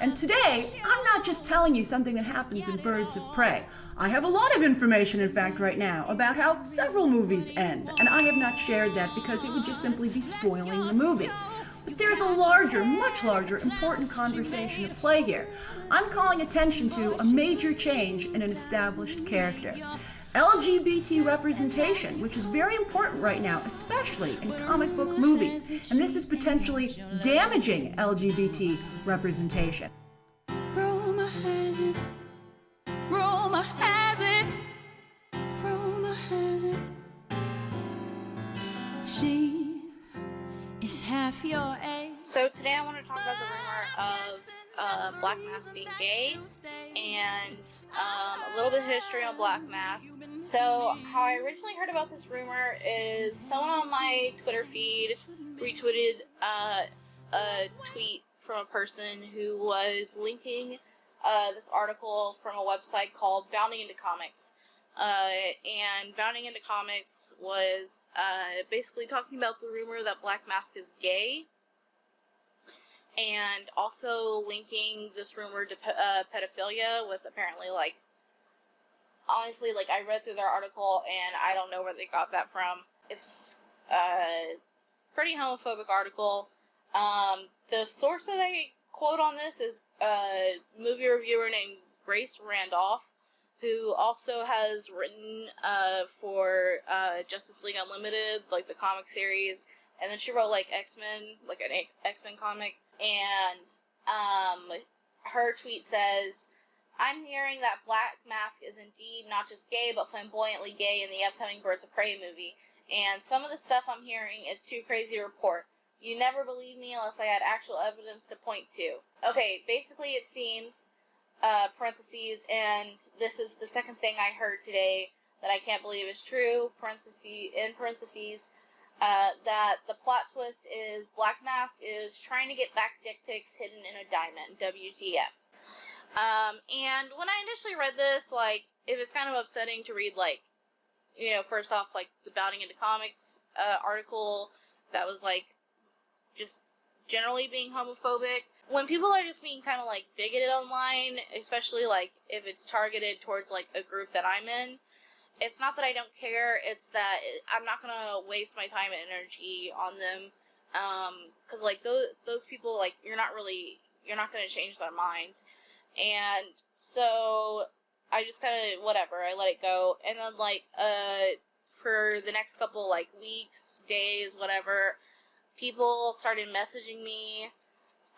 And today, I'm not just telling you something that happens in Birds of Prey. I have a lot of information, in fact, right now about how several movies end, and I have not shared that because it would just simply be spoiling the movie. But there's a larger, much larger, important conversation at play here. I'm calling attention to a major change in an established character. LGBT representation, which is very important right now, especially in comic book movies, and this is potentially damaging LGBT representation. Rumor has it, rumor has it, rumor has it. She is half your age. So today I want to talk about the rumor of uh, Black Mask being gay and um, a little bit of history on Black Mask. So how I originally heard about this rumor is someone on my Twitter feed retweeted uh, a tweet from a person who was linking uh, this article from a website called Bounding into Comics. Uh, and Bounding into Comics was uh, basically talking about the rumor that Black Mask is gay and also linking this rumor to uh, pedophilia with apparently like honestly like I read through their article and I don't know where they got that from. It's a pretty homophobic article. Um, the source that I quote on this is a movie reviewer named Grace Randolph, who also has written uh, for uh, Justice League Unlimited, like the comic series, and then she wrote like X Men, like an X Men comic and um, her tweet says, I'm hearing that Black Mask is indeed not just gay, but flamboyantly gay in the upcoming Birds of Prey movie. And some of the stuff I'm hearing is too crazy to report. You never believe me unless I had actual evidence to point to. Okay, basically it seems, uh, parentheses, and this is the second thing I heard today that I can't believe is true, parentheses, in parentheses, uh, that the plot twist is Black Mask is trying to get back dick pics hidden in a diamond. WTF. Um, and when I initially read this, like, it was kind of upsetting to read, like, you know, first off, like, the Bounding into Comics uh, article that was, like, just generally being homophobic. When people are just being kind of, like, bigoted online, especially, like, if it's targeted towards, like, a group that I'm in, it's not that I don't care. It's that I'm not gonna waste my time and energy on them. Um, cause like those those people, like you're not really you're not gonna change their mind, and so I just kind of whatever. I let it go, and then like uh for the next couple like weeks, days, whatever, people started messaging me,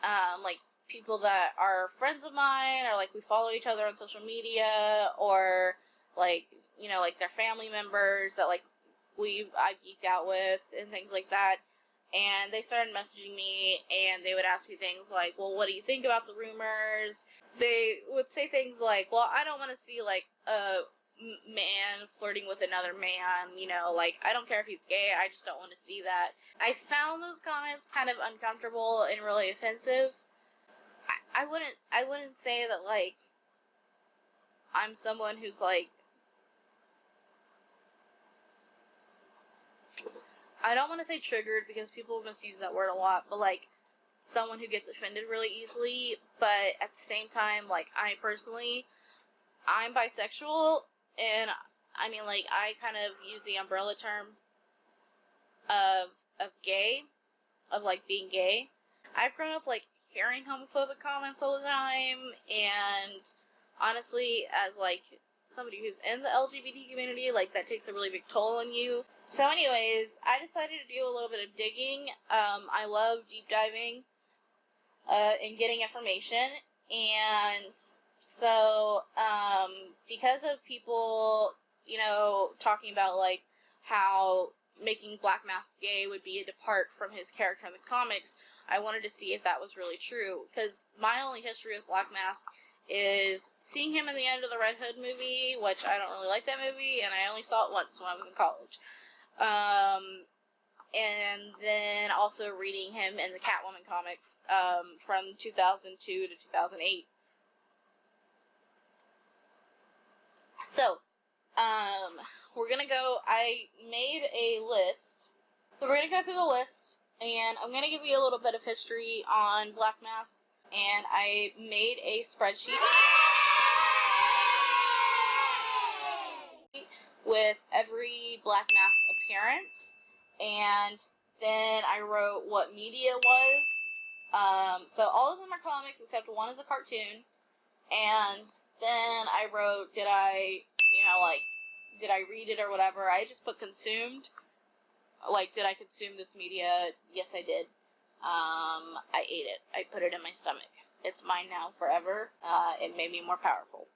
um, like people that are friends of mine, or like we follow each other on social media, or like you know, like their family members that like we I geeked out with and things like that. And they started messaging me and they would ask me things like, "Well, what do you think about the rumors?" They would say things like, "Well, I don't want to see like a man flirting with another man, you know, like I don't care if he's gay, I just don't want to see that." I found those comments kind of uncomfortable and really offensive. I, I wouldn't I wouldn't say that like I'm someone who's like I don't want to say triggered because people misuse that word a lot, but like someone who gets offended really easily. But at the same time, like I personally, I'm bisexual, and I mean like I kind of use the umbrella term of of gay, of like being gay. I've grown up like hearing homophobic comments all the time, and honestly, as like somebody who's in the LGBT community, like that takes a really big toll on you. So, anyways, I decided to do a little bit of digging. Um, I love deep diving uh, and getting information, and so um, because of people, you know, talking about like how making Black Mask gay would be a depart from his character in the comics, I wanted to see if that was really true. Because my only history with Black Mask is seeing him in the end of the Red Hood movie, which I don't really like that movie, and I only saw it once when I was in college. Um, and then also reading him in the Catwoman comics um, from 2002 to 2008. So, um, we're gonna go. I made a list. So we're gonna go through the list, and I'm gonna give you a little bit of history on Black Mask and I made a spreadsheet with every Black Mask appearance, and then I wrote what media was. Um, so all of them are comics except one is a cartoon, and then I wrote, did I, you know, like, did I read it or whatever? I just put consumed. Like, did I consume this media? Yes, I did. Um, I ate it. I put it in my stomach. It's mine now forever. Uh, it made me more powerful.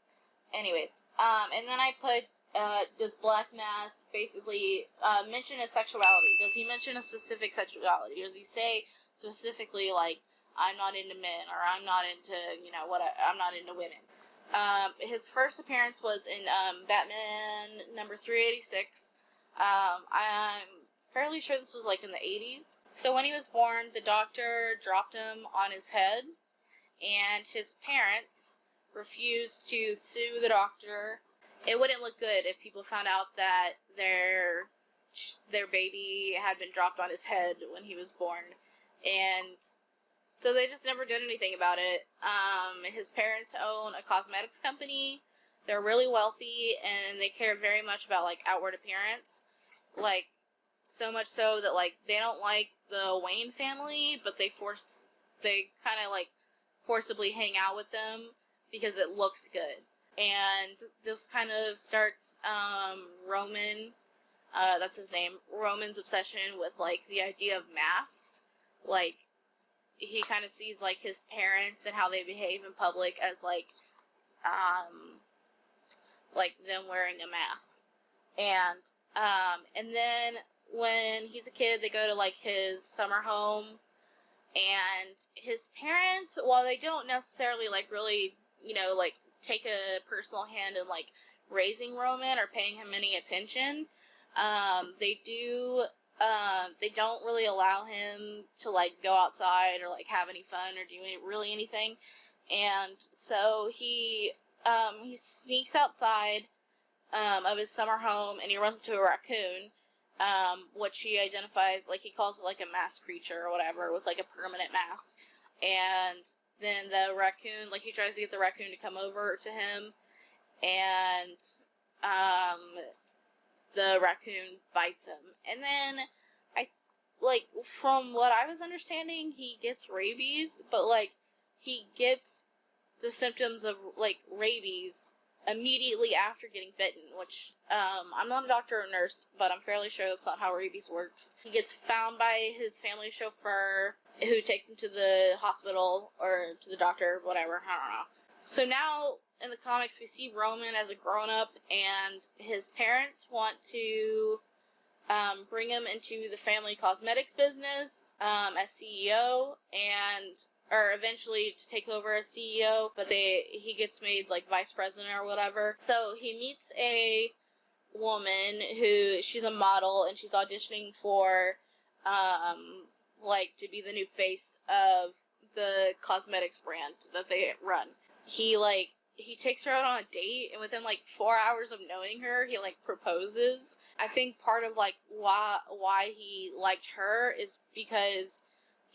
Anyways, um, and then I put, uh, does Black Mask basically uh, mention his sexuality? Does he mention a specific sexuality? Does he say specifically, like, I'm not into men, or I'm not into, you know, what, I, I'm not into women? Um, his first appearance was in um, Batman number 386. Um, I'm fairly sure this was like in the 80s. So when he was born, the doctor dropped him on his head, and his parents refused to sue the doctor. It wouldn't look good if people found out that their their baby had been dropped on his head when he was born, and so they just never did anything about it. Um, his parents own a cosmetics company. They're really wealthy and they care very much about like outward appearance. Like so much so that like they don't like the Wayne family, but they force they kind of like forcibly hang out with them because it looks good. And this kind of starts um, Roman, uh, that's his name, Roman's obsession with like the idea of masks. Like he kind of sees like his parents and how they behave in public as like um like them wearing a mask and um and then when he's a kid they go to like his summer home and his parents while they don't necessarily like really you know like take a personal hand in like raising roman or paying him any attention um they do um, they don't really allow him to like go outside or like have any fun or do any, really anything. And so he um, he sneaks outside um, of his summer home and he runs into a raccoon, um, which he identifies like he calls it like a mask creature or whatever with like a permanent mask. And then the raccoon like he tries to get the raccoon to come over to him, and um, the raccoon bites him. And then I like from what I was understanding, he gets rabies, but like he gets the symptoms of like rabies immediately after getting bitten, which um, I'm not a doctor or nurse, but I'm fairly sure that's not how rabies works. He gets found by his family chauffeur, who takes him to the hospital or to the doctor, whatever. I don't know. So now in the comics, we see Roman as a grown up, and his parents want to um, bring him into the family cosmetics business um, as CEO, and or eventually to take over as CEO. But they he gets made like vice president or whatever. So he meets a woman who she's a model and she's auditioning for um like to be the new face of the cosmetics brand that they run. He like he takes her out on a date and within like four hours of knowing her he like proposes i think part of like why why he liked her is because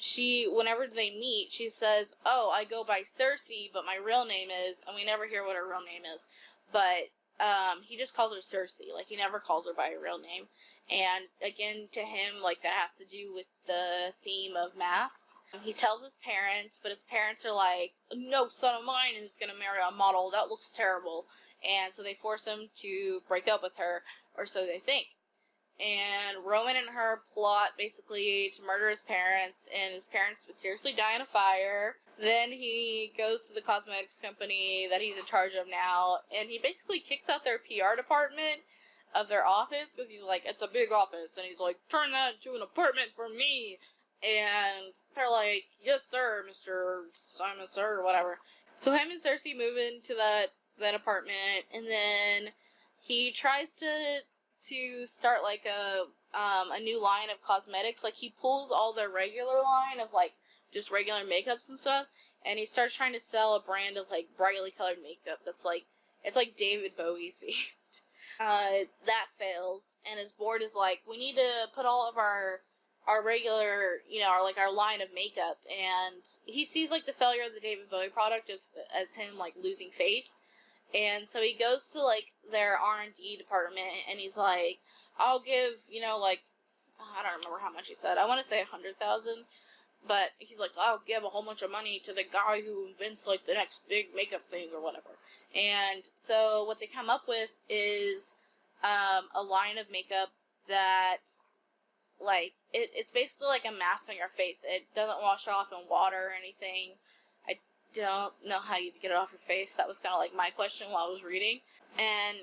she whenever they meet she says oh i go by Circe but my real name is and we never hear what her real name is but um he just calls her Circe like he never calls her by her real name and again, to him, like that has to do with the theme of masks. He tells his parents, but his parents are like, no son of mine is going to marry a model. That looks terrible. And so they force him to break up with her, or so they think. And Roman and her plot basically to murder his parents, and his parents mysteriously die in a fire. Then he goes to the cosmetics company that he's in charge of now, and he basically kicks out their PR department of their office because he's like, it's a big office, and he's like, turn that into an apartment for me. And they're like, yes, sir, Mister Simon, sir, or whatever. So him and Circe move into that that apartment, and then he tries to to start like a um, a new line of cosmetics. Like he pulls all their regular line of like just regular makeups and stuff, and he starts trying to sell a brand of like brightly colored makeup that's like it's like David Bowie themed. Uh, that fails, and his board is like, we need to put all of our our regular, you know, our like our line of makeup, and he sees like the failure of the David Bowie product of as him like losing face, and so he goes to like their R and D department, and he's like, "I'll give you know like I don't remember how much he said. I want to say a hundred thousand, but he's like, I'll give a whole bunch of money to the guy who invents like the next big makeup thing or whatever." And so what they come up with is um, a line of makeup that like it, it's basically like a mask on your face. It doesn't wash off in water or anything. Don't know how you get it off your face. That was kind of like my question while I was reading. And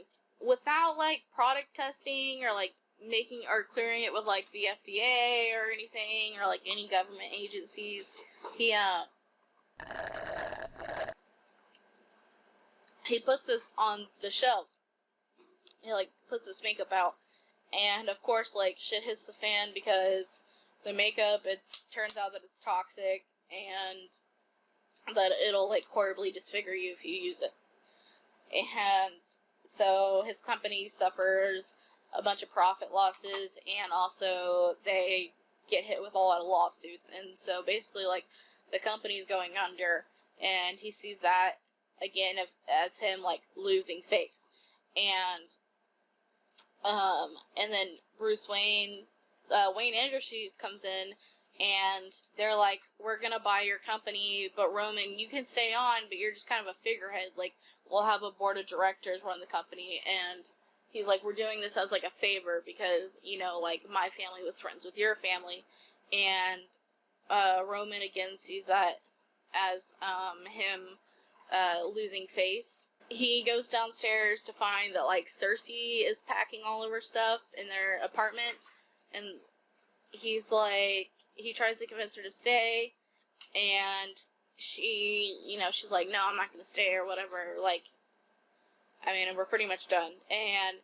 without like product testing or like making or clearing it with like the FDA or anything or like any government agencies, he uh he puts this on the shelves. He like puts this makeup out and of course like shit hits the fan because the makeup it turns out that it's toxic and that it'll like horribly disfigure you if you use it. And so his company suffers a bunch of profit losses and also they get hit with a lot of lawsuits. And so basically like the company's going under and he sees that again as him like losing face. And um, and then Bruce Wayne, uh, Wayne Andrews comes in, and they're like, "We're gonna buy your company, but Roman, you can stay on, but you're just kind of a figurehead. Like, we'll have a board of directors run the company." And he's like, "We're doing this as like a favor because you know, like my family was friends with your family," and uh, Roman again sees that as um, him uh, losing face he goes downstairs to find that like Circe is packing all of her stuff in their apartment and he's like he tries to convince her to stay and she you know she's like no I'm not going to stay or whatever like I mean we're pretty much done and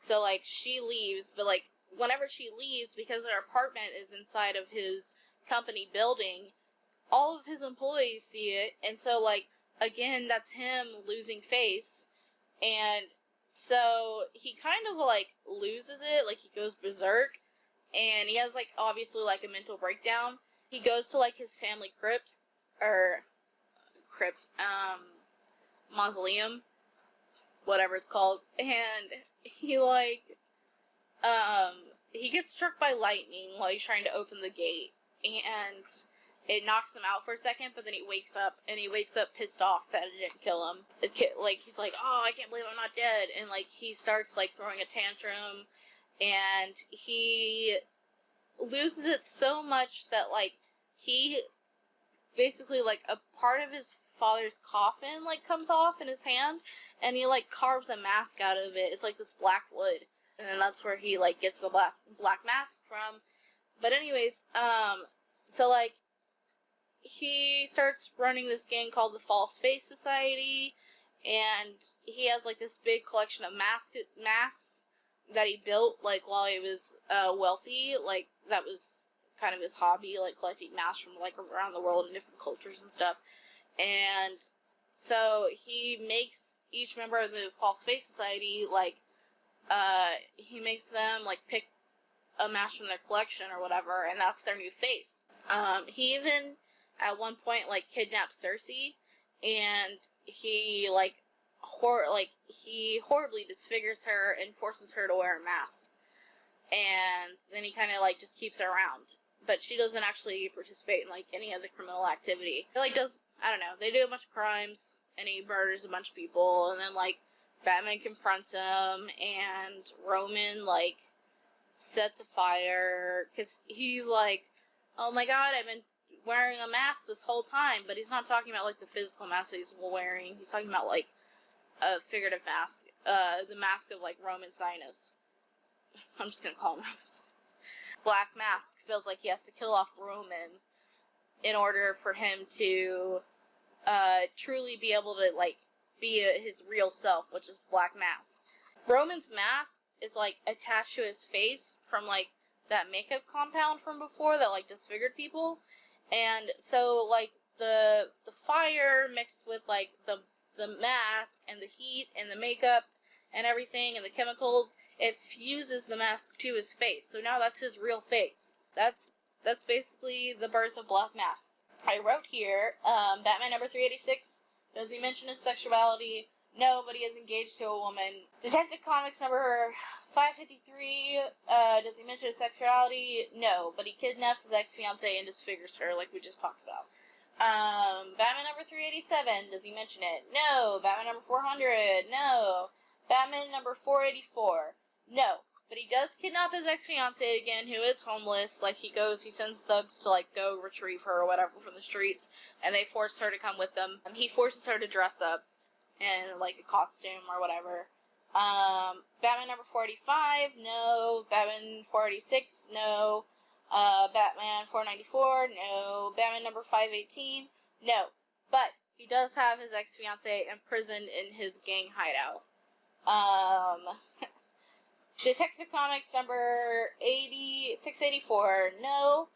so like she leaves but like whenever she leaves because their apartment is inside of his company building all of his employees see it and so like again, that's him losing face. And so he kind of like loses it, like he goes berserk. And he has like obviously like a mental breakdown. He goes to like his family crypt, or crypt, um, mausoleum, whatever it's called. And he like, um, he gets struck by lightning while he's trying to open the gate. And it knocks him out for a second, but then he wakes up and he wakes up pissed off that it didn't kill him. It, like he's like, "Oh, I can't believe I'm not dead," and like he starts like throwing a tantrum, and he loses it so much that like he basically like a part of his father's coffin like comes off in his hand, and he like carves a mask out of it. It's like this black wood, and then that's where he like gets the black black mask from. But anyways, um, so like he starts running this gang called the False Face Society, and he has like this big collection of mask masks that he built like while he was uh, wealthy. Like that was kind of his hobby, like collecting masks from like around the world in different cultures and stuff. And so he makes each member of the False Face Society like uh, he makes them like pick a mask from their collection or whatever, and that's their new face. Um, he even at one point like kidnaps Circe, and he like hor like he horribly disfigures her and forces her to wear a mask, and then he kind of like just keeps her around, but she doesn't actually participate in like any of the criminal activity. Like does I don't know they do a bunch of crimes and he murders a bunch of people, and then like Batman confronts him, and Roman like sets a fire because he's like, oh my god, I've been wearing a mask this whole time, but he's not talking about like the physical mask that he's wearing. He's talking about like a figurative mask, uh, the mask of like Roman Sinus. I'm just gonna call him Roman Sinus. Black Mask feels like he has to kill off Roman in order for him to uh, truly be able to like be a, his real self, which is Black Mask. Roman's mask is like attached to his face from like that makeup compound from before that like disfigured people and so like the the fire mixed with like the the mask and the heat and the makeup and everything and the chemicals it fuses the mask to his face so now that's his real face that's that's basically the birth of Black Mask. I wrote here, um, Batman number 386. Does he mention his sexuality? No, but he is engaged to a woman. Detective Comics number 553. Uh, does he mention his sexuality? No, but he kidnaps his ex fiancee and disfigures her, like we just talked about. Um, Batman number 387. Does he mention it? No. Batman number 400. No. Batman number 484. No. But he does kidnap his ex fiancee again, who is homeless. Like, he goes, he sends thugs to, like, go retrieve her or whatever from the streets, and they force her to come with them. And he forces her to dress up in, like, a costume or whatever. Um, Batman number 45, no. Batman 486, no. Uh, Batman 494, no. Batman number 518, no. But he does have his ex fiancee imprisoned in his gang hideout. Um, Detective Comics number 80, 684, no.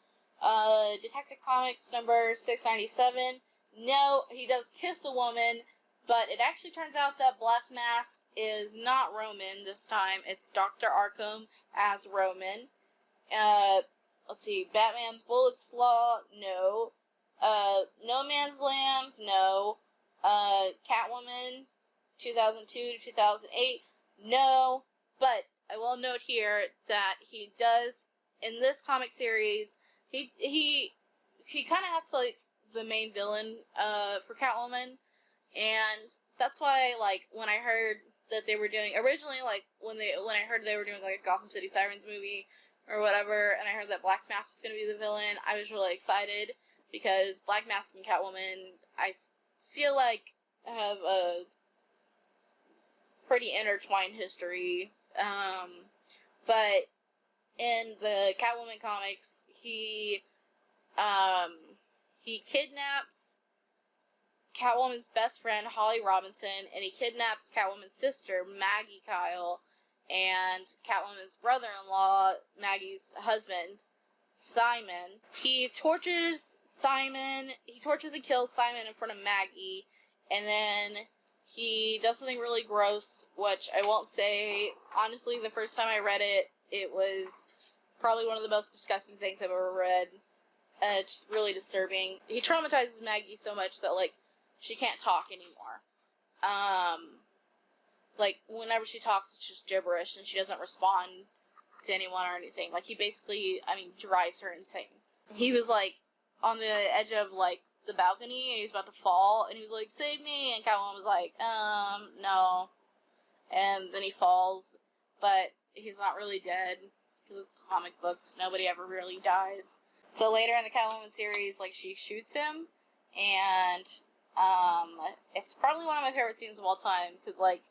Uh, Detective Comics number 697, no. He does kiss a woman, but it actually turns out that Black Mask is not Roman this time. It's Dr. Arkham as Roman. Uh, let's see. Batman Bullock's Law, no. Uh, No Man's Land, no. Uh, Catwoman, 2002 to 2008, no. But I will note here that he does in this comic series. He he he kind of acts like the main villain uh, for Catwoman, and that's why like when I heard that they were doing originally like when they when I heard they were doing like a Gotham City Sirens movie or whatever, and I heard that Black Mask is going to be the villain, I was really excited because Black Mask and Catwoman, I feel like have a pretty intertwined history. Um, but in the Catwoman comics, he um, he kidnaps Catwoman's best friend Holly Robinson, and he kidnaps Catwoman's sister Maggie Kyle, and Catwoman's brother-in-law Maggie's husband Simon. He tortures Simon. He tortures and kills Simon in front of Maggie, and then he does something really gross, which I won't say. Honestly, the first time I read it, it was probably one of the most disgusting things I've ever read. Uh, it's really disturbing. He traumatizes Maggie so much that like she can't talk anymore. Um, like whenever she talks, it's just gibberish, and she doesn't respond to anyone or anything. Like he basically, I mean, drives her insane. He was like on the edge of like the balcony and he was about to fall and he was like, Save me and Catwoman was like, Um, no. And then he falls, but he's not really dead because it's comic books. Nobody ever really dies. So later in the Catwoman series, like she shoots him, and um, it's probably one of my favorite scenes of all time because like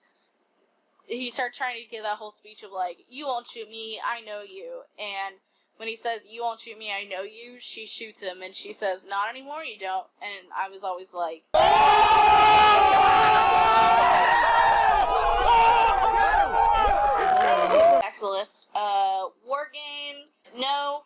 he starts trying to give that whole speech of like, "You won't shoot me, I know you," and when he says, You won't shoot me, I know you, she shoots him and she says, Not anymore, you don't. And I was always like, Back to the list. Uh, War Games. No.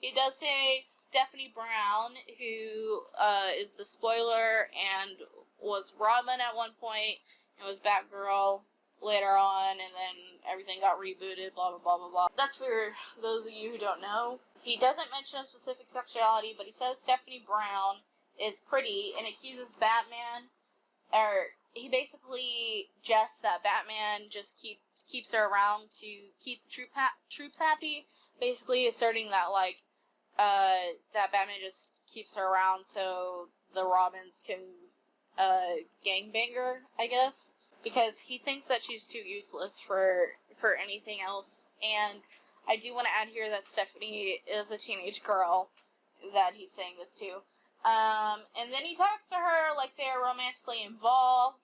He does say Stephanie Brown, who uh, is the spoiler and was Robin at one point and was Batgirl later on, and then everything got rebooted, blah, blah, blah, blah, blah. That's for those of you who don't know. He doesn't mention a specific sexuality, but he says Stephanie Brown is pretty and accuses Batman, or he basically jests that Batman just keep, keeps her around to keep the troop ha- troops happy, basically asserting that, like, uh, that Batman just keeps her around so the Robins can, uh, gangbang her, I guess because he thinks that she's too useless for for anything else. And I do want to add here that Stephanie is a teenage girl that he's saying this to. Um, and then he talks to her like they're romantically involved.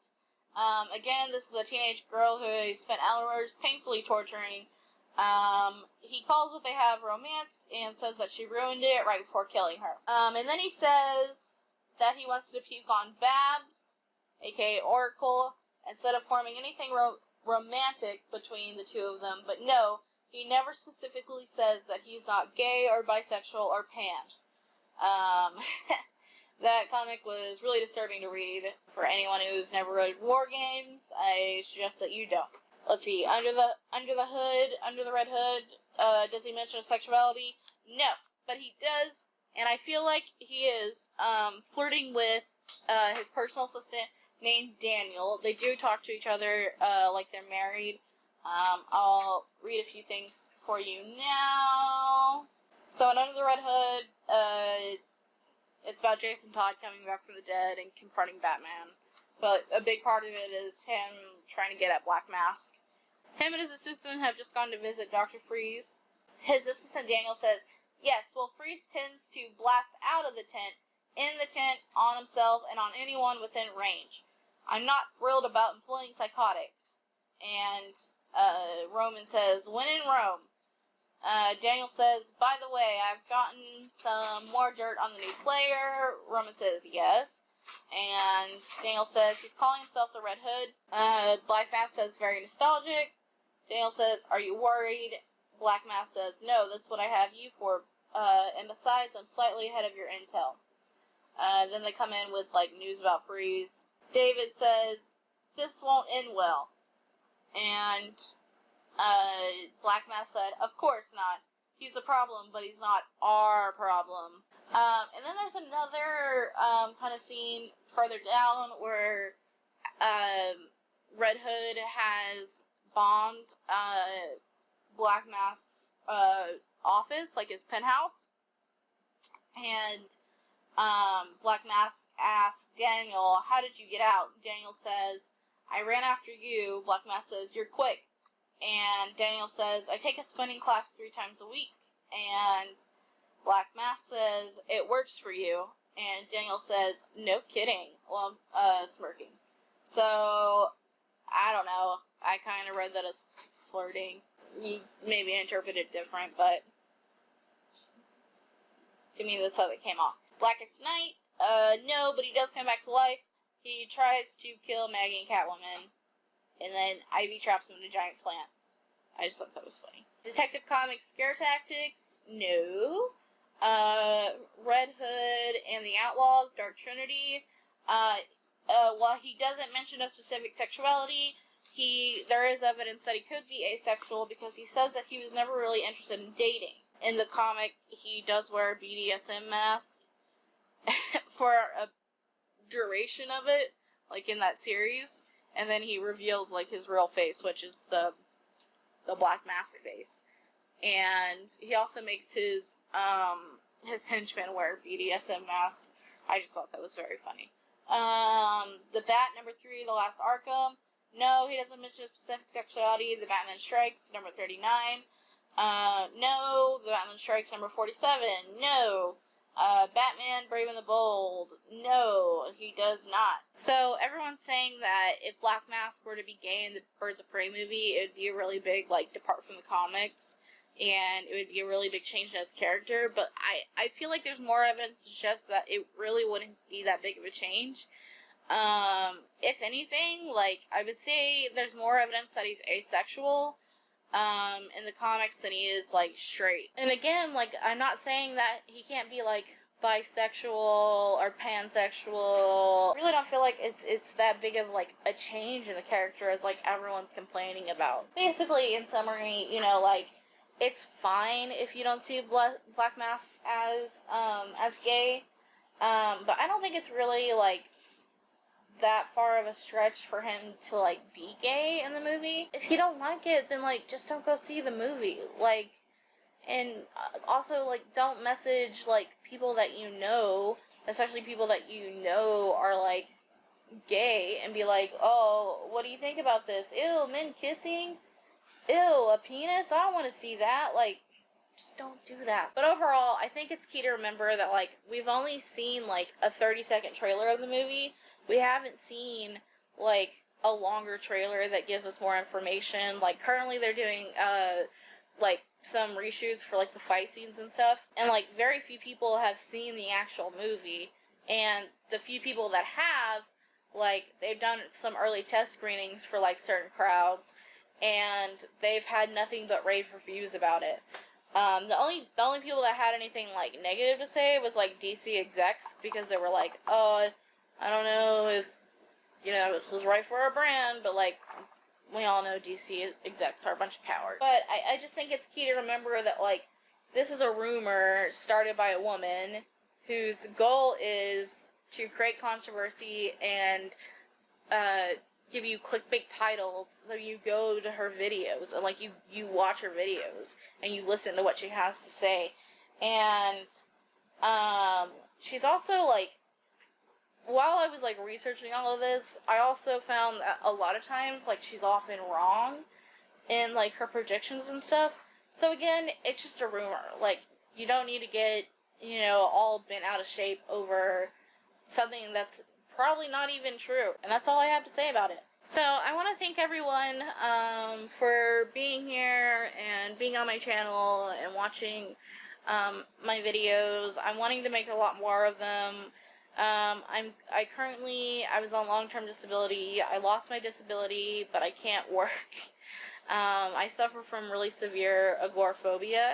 Um, again, this is a teenage girl who he spent hours painfully torturing. Um, he calls what they have romance and says that she ruined it right before killing her. Um, and then he says that he wants to puke on Babs, aka Oracle, instead of forming anything ro- romantic between the two of them. But no, he never specifically says that he's not gay or bisexual or pan. Um, that comic was really disturbing to read for anyone who's never read War Games. I suggest that you don't. Let's see. Under the under the hood, under the red hood, uh, does he mention sexuality? No. but he does, and I feel like he is um, flirting with uh, his personal assistant named Daniel. They do talk to each other uh, like they're married. Um, I'll read a few things for you now. So, in Under the Red Hood, uh, it's about Jason Todd coming back from the dead and confronting Batman. But a big part of it is him trying to get at Black Mask. Him and his assistant have just gone to visit Dr. Freeze. His assistant Daniel says, Yes, well, Freeze tends to blast out of the tent, in the tent, on himself, and on anyone within range. I'm not thrilled about employing psychotics. And uh, Roman says, When in Rome. Uh, Daniel says, By the way, I've gotten some more dirt on the new player. Roman says, Yes. And Daniel says he's calling himself the Red Hood. Uh, Black Mask says, Very nostalgic. Daniel says, Are you worried? Black Mask says, No, that's what I have you for. Uh, and besides, I'm slightly ahead of your intel. Uh, then they come in with like news about Freeze. David says, This won't end well. And uh, Black Mask said, Of course not. He's a problem, but he's not our problem. Um, and then there's another um, kind of scene further down where um, Red Hood has bombed uh, Black Mask's uh, office, like his penthouse. And um, Black Mask asks Daniel, How did you get out? Daniel says, I ran after you. Black Mask says, You're quick. And Daniel says, I take a spinning class three times a week. And Black Mask says, It works for you. And Daniel says, No kidding. Well, uh, smirking. So, I don't know. I kind of read that as flirting. You maybe interpret it different, but to me, that's how they came off. Blackest Night, uh, no, but he does come back to life. He tries to kill Maggie and Catwoman, and then Ivy traps him in a giant plant. I just thought that was funny. Detective Comics Scare Tactics, no. Uh, Red Hood and the Outlaws, Dark Trinity. Uh, uh, while he doesn't mention a specific sexuality, he there is evidence that he could be asexual because he says that he was never really interested in dating. In the comic, he does wear a BDSM mask for a duration of it, like in that series, and then he reveals like his real face, which is the the black mask face. And he also makes his um his henchmen wear BDSM masks. I just thought that was very funny. Um, the Bat number three, the last Arkham. No, he doesn't mention specific sexuality. The Batman Strikes number thirty nine. Uh, no. The Batman Strikes number forty seven. No. Uh, Batman Brave and the Bold. No, he does not. So everyone's saying that if Black Mask were to be gay in the Birds of Prey movie, it would be a really big like depart from the comics, and it would be a really big change in his character. But I I feel like there's more evidence to suggest that it really wouldn't be that big of a change. Um, if anything, like I would say, there's more evidence that he's asexual um, in the comics than he is like straight. And again, like I'm not saying that he can't be like bisexual or pansexual. I really don't feel like it's it's that big of like a change in the character as like everyone's complaining about. Basically, in summary, you know, like it's fine if you don't see Bla- Black Mask as um as gay. Um, but I don't think it's really like that far of a stretch for him to like be gay in the movie. If you don't like it, then like just don't go see the movie. Like and uh, also like don't message like people that you know, especially people that you know are like gay and be like, "Oh, what do you think about this? Ew, men kissing? Ew, a penis? I don't want to see that." Like just don't do that. But overall, I think it's key to remember that like we've only seen like a 30 second trailer of the movie we haven't seen like a longer trailer that gives us more information. Like currently they're doing uh like some reshoots for like the fight scenes and stuff. And like very few people have seen the actual movie and the few people that have like they've done some early test screenings for like certain crowds and they've had nothing but rave reviews about it. Um, the only the only people that had anything like negative to say was like DC execs because they were like, "Oh, I don't know if, you know, this is right for our brand, but like, we all know DC execs are a bunch of cowards. But I, I just think it's key to remember that, like, this is a rumor started by a woman whose goal is to create controversy and uh, give you clickbait titles so you go to her videos and like you you watch her videos and you listen to what she has to say and um she's also like while I was like researching all of this, I also found that a lot of times like she's often wrong in like her predictions and stuff. So again, it's just a rumor. Like you don't need to get, you know, all bent out of shape over something that's probably not even true. And that's all I have to say about it. So I want to thank everyone um, for being here and being on my channel and watching um, my videos. I'm wanting to make a lot more of them. Um, I'm I currently I was on long term disability. I lost my disability, but I can't work. Um, I suffer from really severe agoraphobia.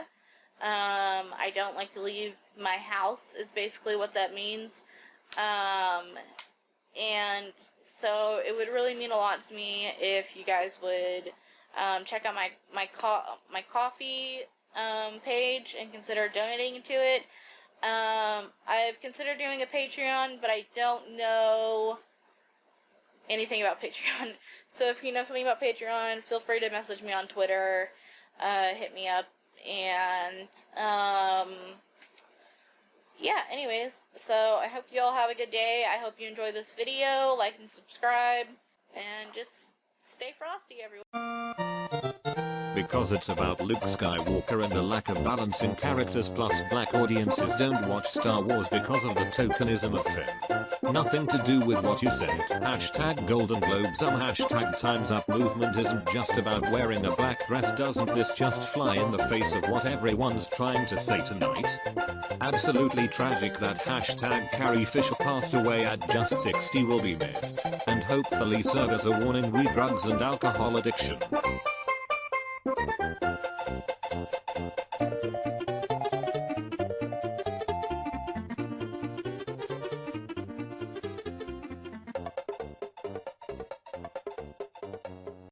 Um, I don't like to leave my house. Is basically what that means. Um, and so it would really mean a lot to me if you guys would um, check out my my co- my Ko-fi um, page and consider donating to it. Um, I've considered doing a Patreon, but I don't know anything about Patreon. So if you know something about Patreon, feel free to message me on Twitter, uh, hit me up, and um, yeah. Anyways, so I hope you all have a good day. I hope you enjoy this video. Like and subscribe, and just stay frosty, everyone because it's about Luke Skywalker and the lack of balance in characters plus black audiences don't watch Star Wars because of the tokenism of Finn. Nothing to do with what you said. Hashtag Golden Globes um hashtag Times Up movement isn't just about wearing a black dress doesn't this just fly in the face of what everyone's trying to say tonight? Absolutely tragic that hashtag Carrie Fisher passed away at just 60 will be missed, and hopefully serve as a warning re drugs and alcohol addiction.